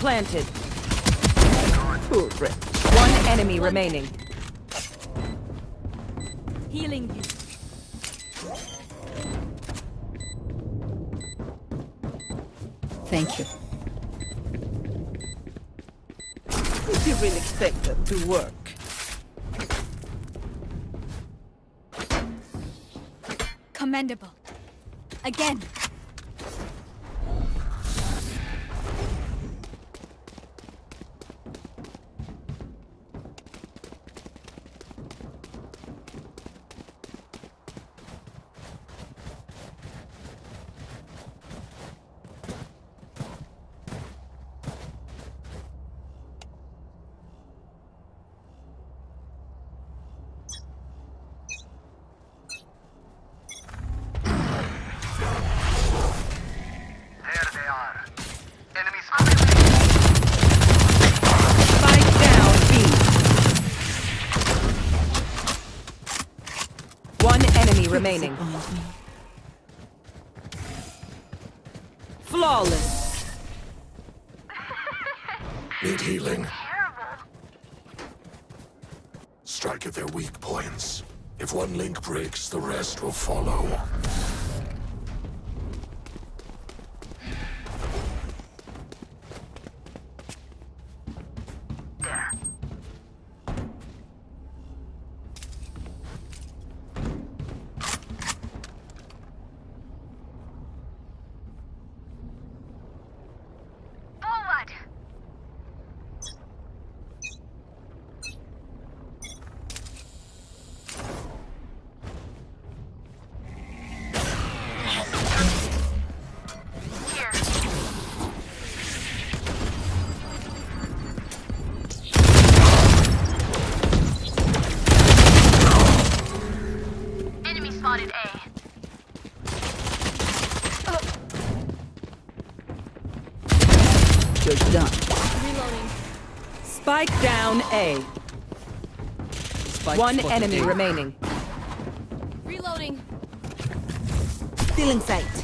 Spike planted. Poor Red. One enemy remaining. Healing you. Thank you. Did you really expect that to work? Commendable. Again. Remaining. Flawless. Need healing. Strike at their weak points. If one link breaks, the rest will follow. Down A. Spike One enemy A. remaining. Reloading. Still in sight.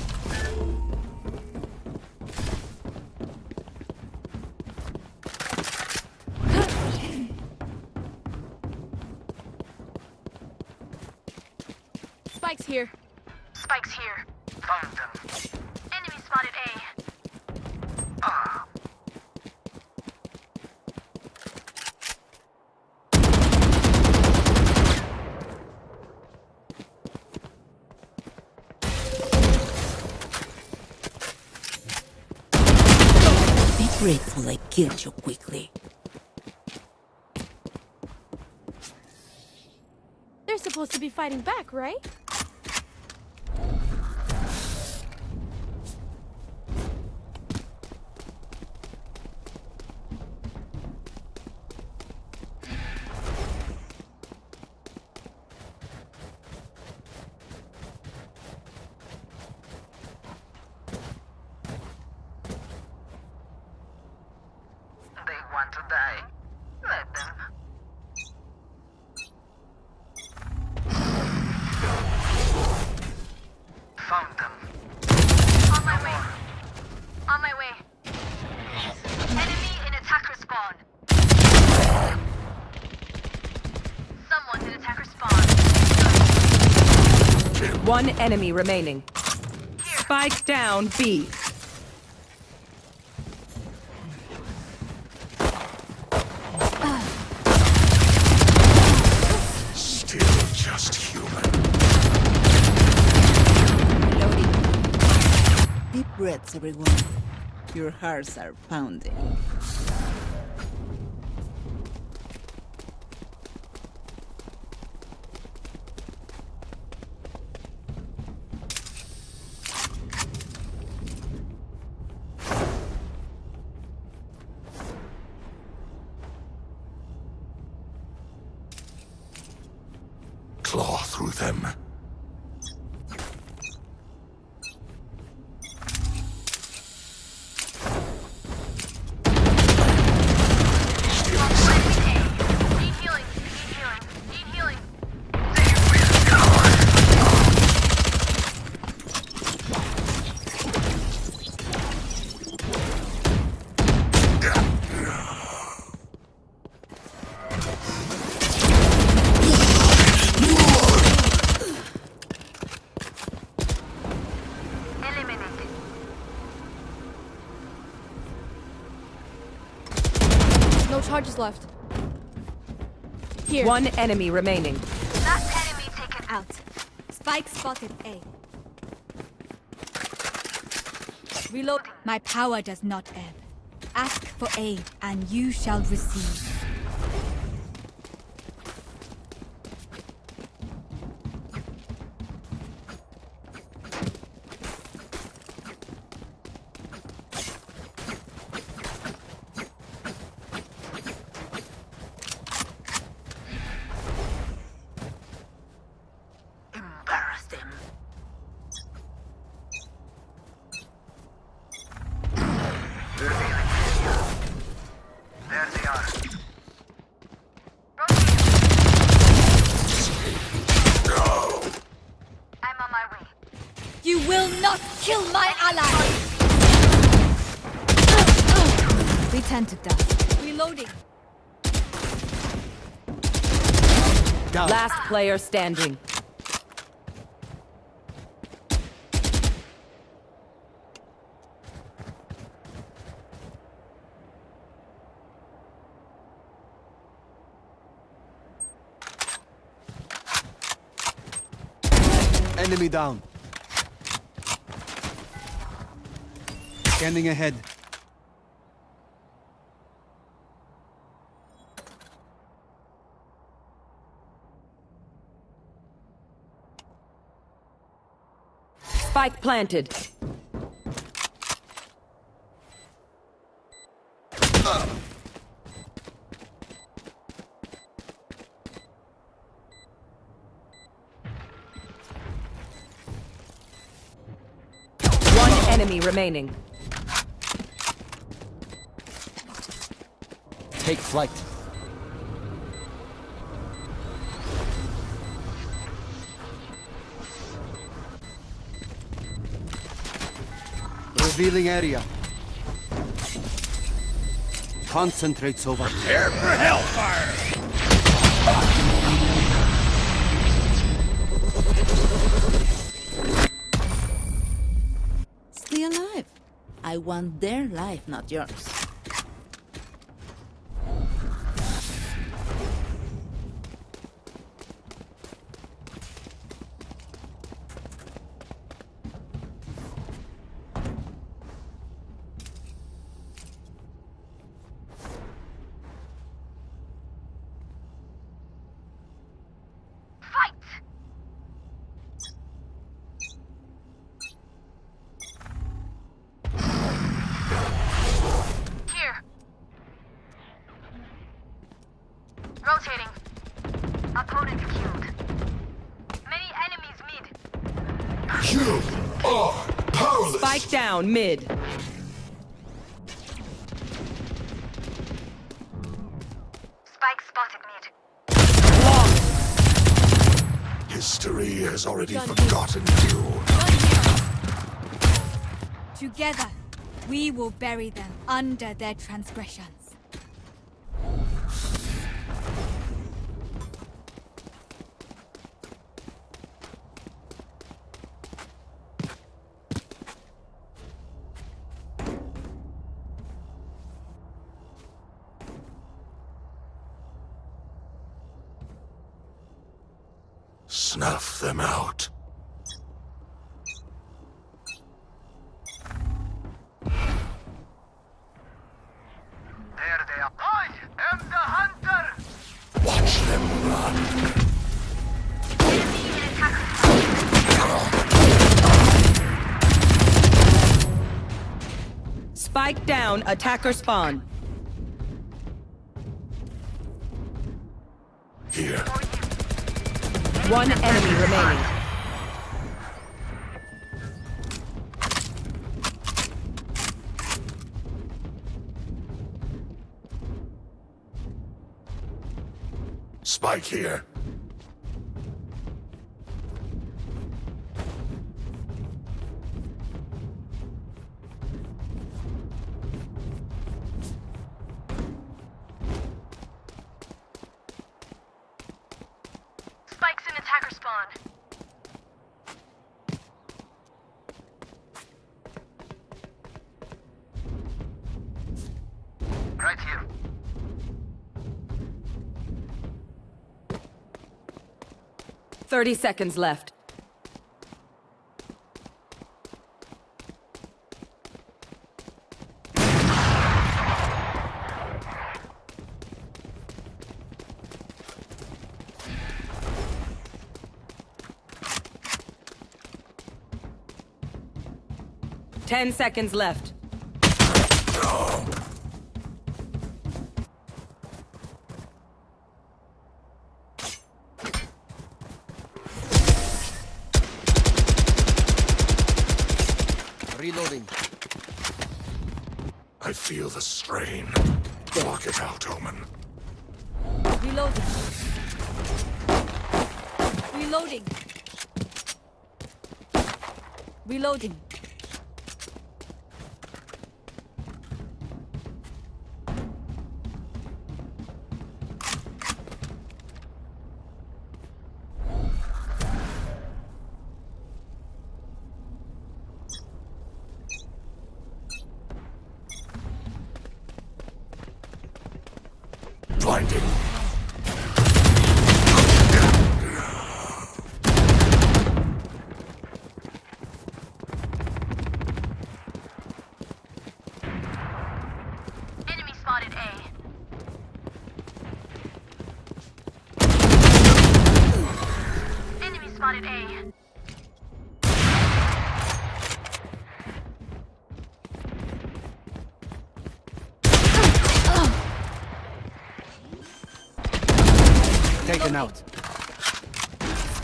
Grateful I killed you quickly. They're supposed to be fighting back, right? They want to die. Let them. Found them. On my way. On my way. Enemy in attacker spawn. Someone's in attacker spawn. One enemy remaining. Spike down B. Still just human. Deep breaths, everyone. Your hearts are pounding. Here. One enemy remaining. Last enemy taken out. Out. Spike spotted A. Reload. My power does not ebb. Ask for aid, and you shall receive. Embarrass them. There they are. I'm on my way. You will not kill my ally! We tend to dust. Reloading. Last player standing. Enemy down. Scanning ahead. Spike planted. One enemy remaining. Take flight. Revealing area. Concentrates over. Prepare for hellfire! Stay alive. I want their life, not yours. Rotating. Opponent killed. Many enemies mid. You are powerless. Spike down mid. Spike spotted mid. History has already Gun here. forgotten you. Together, we will bury them under their transgressions. Snuff them out. There they are. I am the hunter! Watch them run. Enemy them attack. Spike down, attacker spawn. One enemy remaining. Spike here. 30 seconds left. Ten seconds left. Reloading.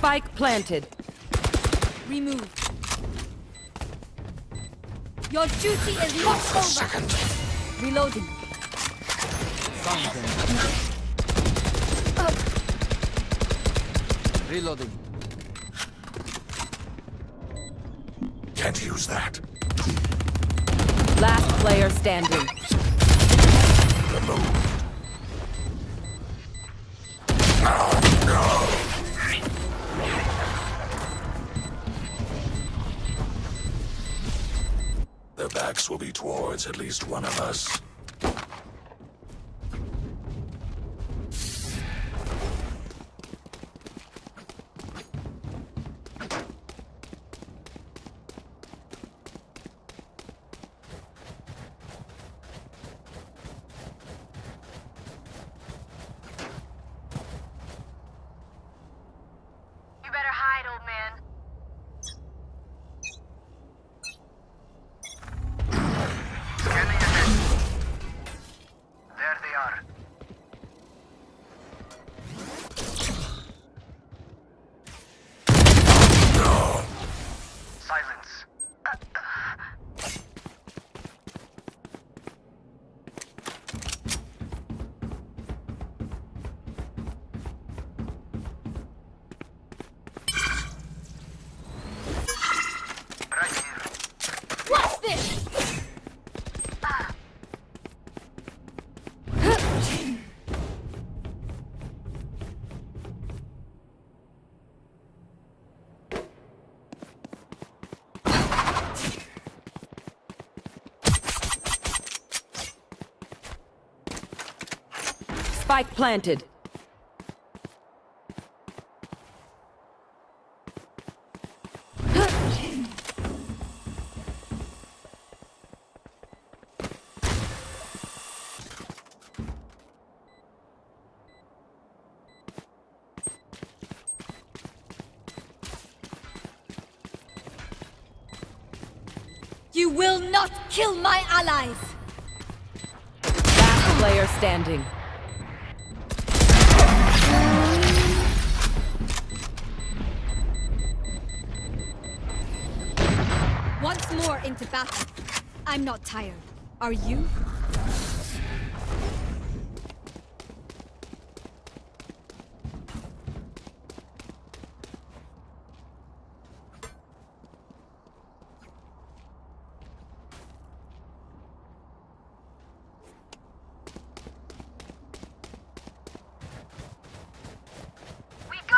Spike planted. Removed. Your duty is not over. Second. Reloading. Found them. Reloading. Can't use that. Last player standing. Removed. Will be towards at least one of us. Spike planted. You will not kill my allies. Last player standing. Into battle. I'm not tired. Are you? We go!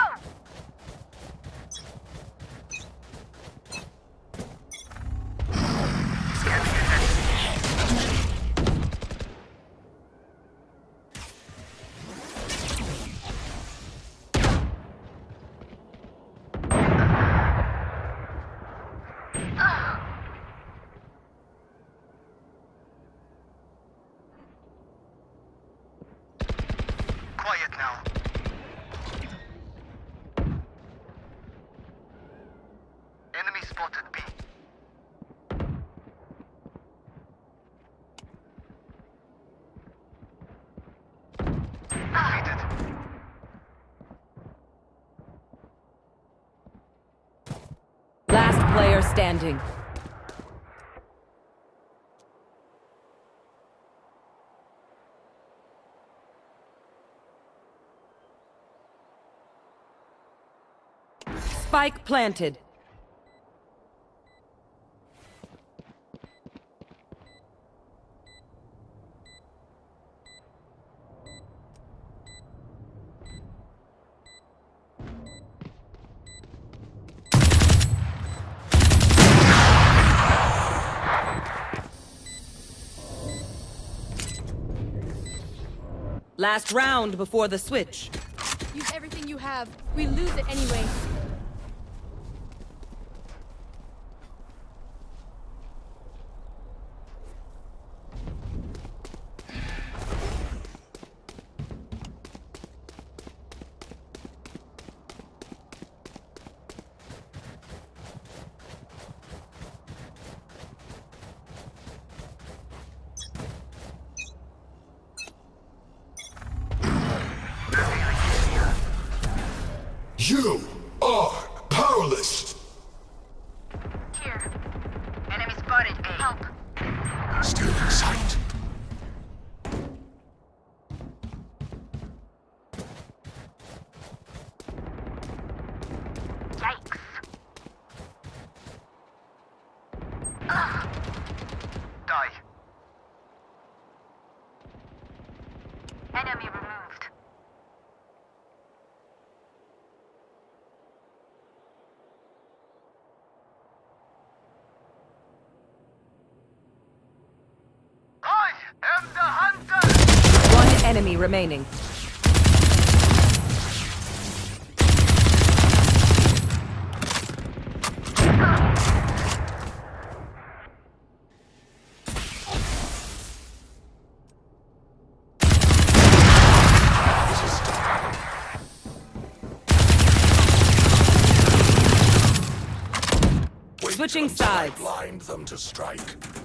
spotted B. Defeated. Last player standing. Spike planted. Last round before the switch. Use everything you have. We lose it anyway. You are powerless. Here. Enemy spotted A. Help. Still in sight. Yikes. Ugh. Die. Enemy removed. I am the hunter! One enemy remaining. Switching until I blind them to strike.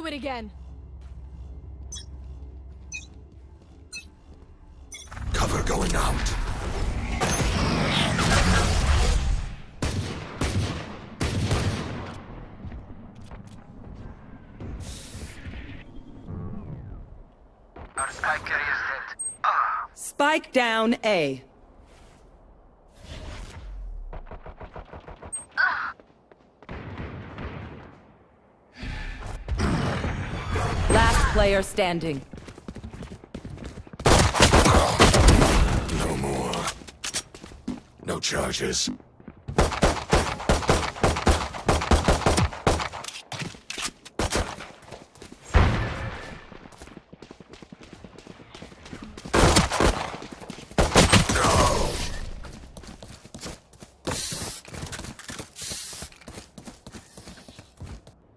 Do it again. Cover going out. Our spike carrier is dead. Ah! Spike down A. player standing. No more. No charges.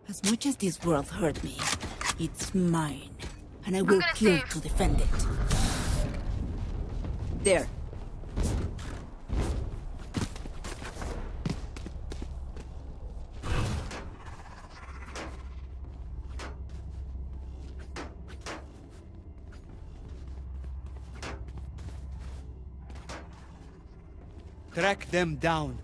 As much as this world hurt me, it's mine. And I will kill save. to defend it. There. Track them down.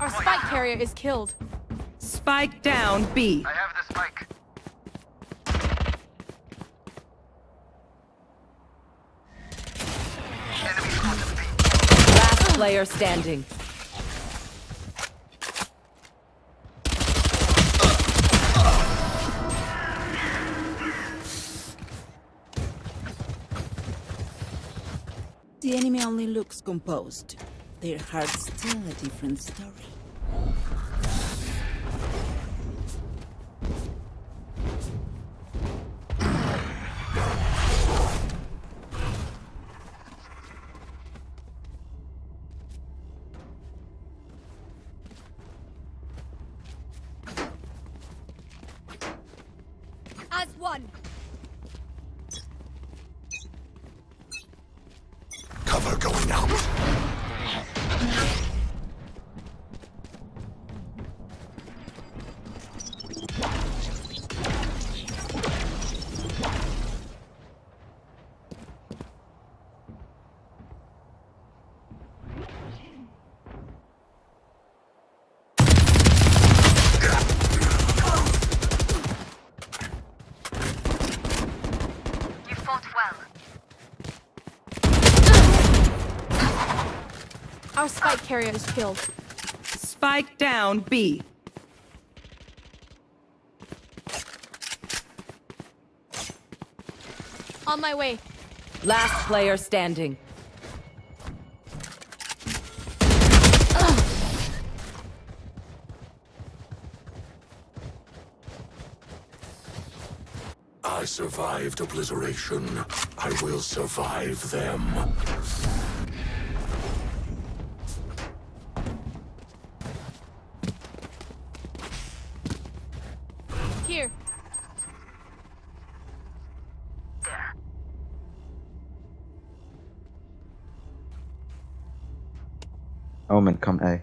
Our spike carrier is killed. Spike down B. I have the spike. B. Last player standing. The enemy only looks composed. Their hearts tell a different story. Going out. Spike is killed. Spike down B. On my way. Last player standing. I survived obliteration. I will survive them. Omen, come A.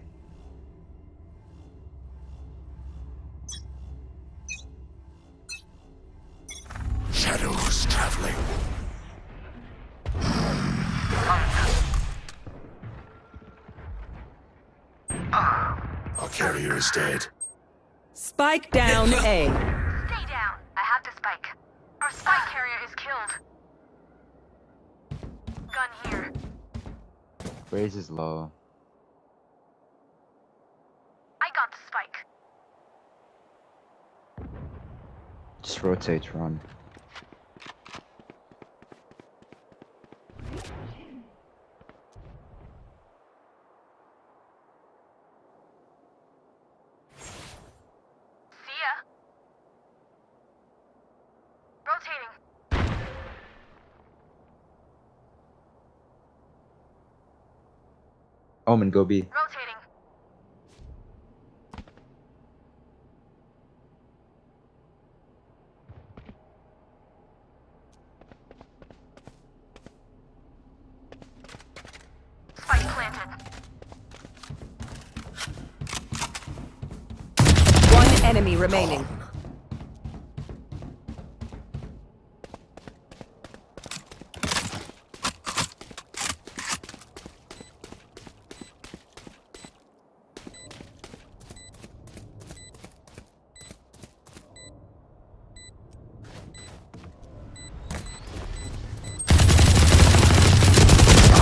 Shadows traveling. Our carrier is dead. Spike down A. Stay down. I have the spike. Our spike carrier is killed. Gun here. Raise is low. I got the spike. Just rotate, run. See ya. Rotating. Omen, go B. Rotating. Spike planted. One enemy remaining.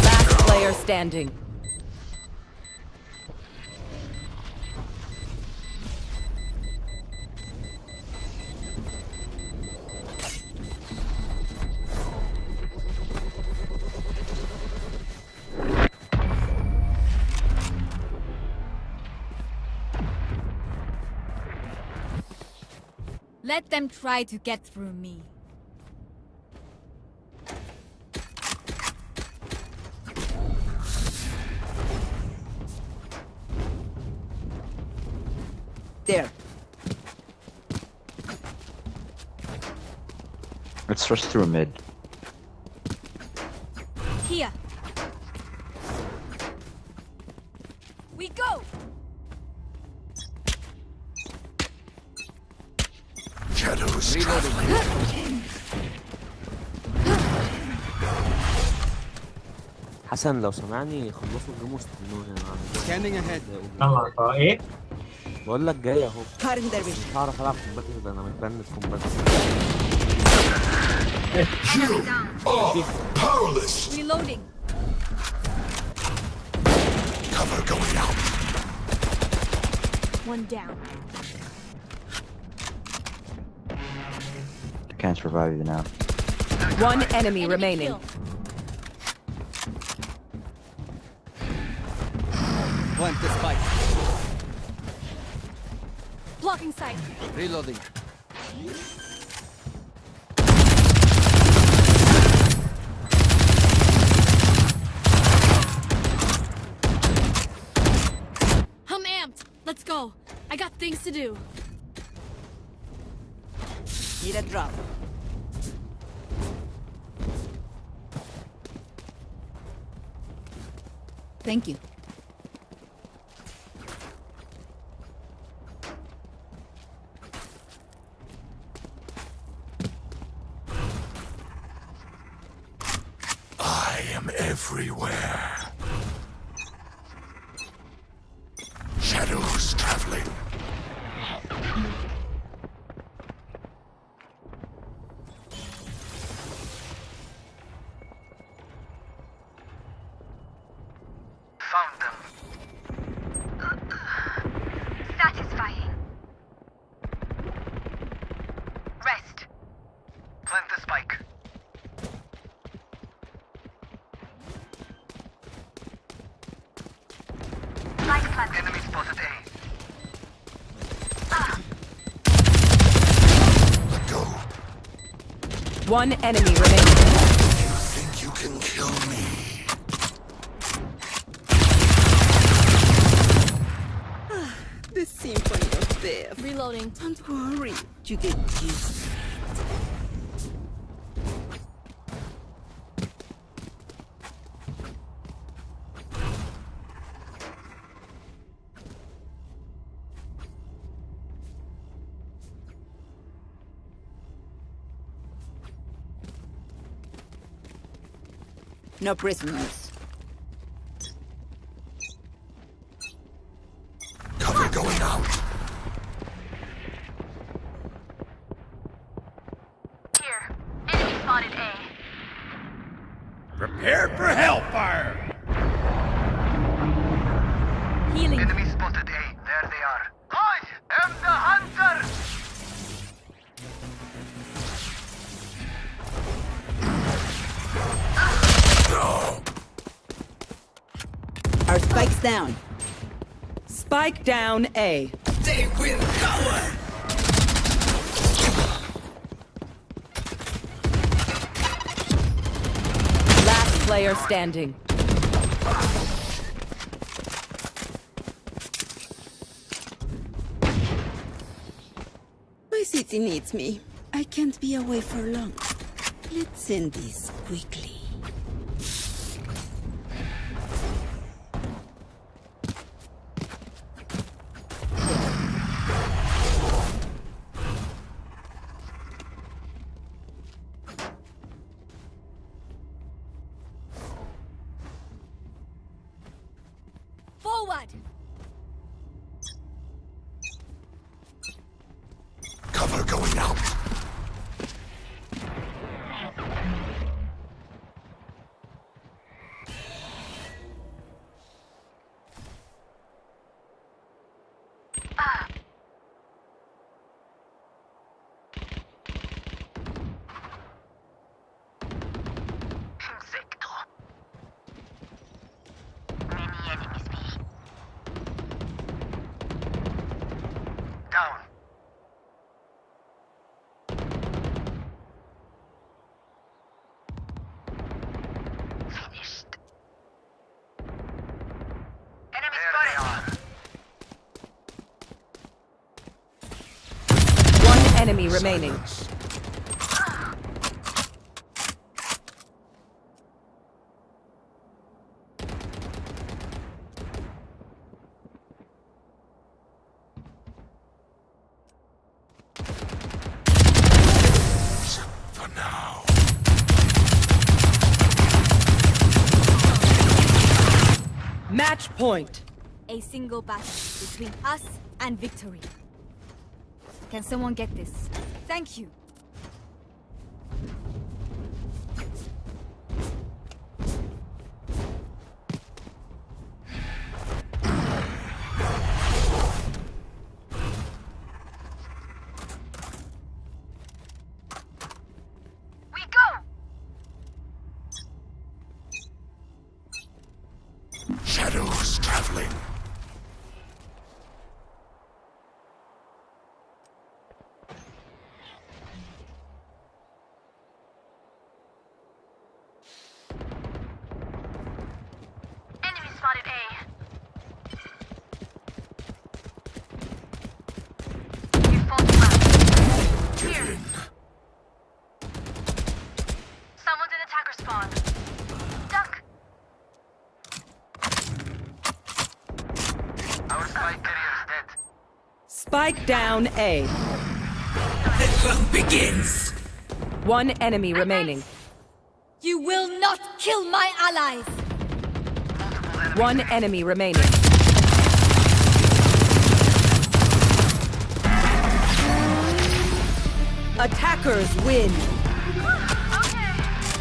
Last player standing. Let them try to get through me. There. Let's rush through mid. Here. We go! Shadows traveling. حسن لو سمعني خلصوا الجيم واستنوني انا Scanning ahead. طلع طلع ايه بقول لك جاي اهو Cutting their vision. مش هعرف العب كومباتيف ده انا متبند كومباتيف You are powerless. Reloading. Cover going out. One down. I can't survive you now. One enemy Enemy remaining. killed. Blocking sight. Reloading. I'm amped. Let's go. I got things to do. Need a drop. Thank you. Everywhere. Shadows traveling. Found them. Satisfying. Rest. Plant the spike. Spike planted. Enemy spotted A. Let go. One enemy remaining. Ah, you think you can kill me? The symphony of death. Reloading. Don't worry, you get No prisoners. Down A. They will cover. Last player standing. My city needs me. I can't be away for long. Let's end this quickly. Enemy remaining. Silence. For now. point. A single battle between us and victory. Can someone get this? Thank you. Spike down A. The fun begins. One enemy remaining. You will not kill my allies! One enemy remaining. Attackers win.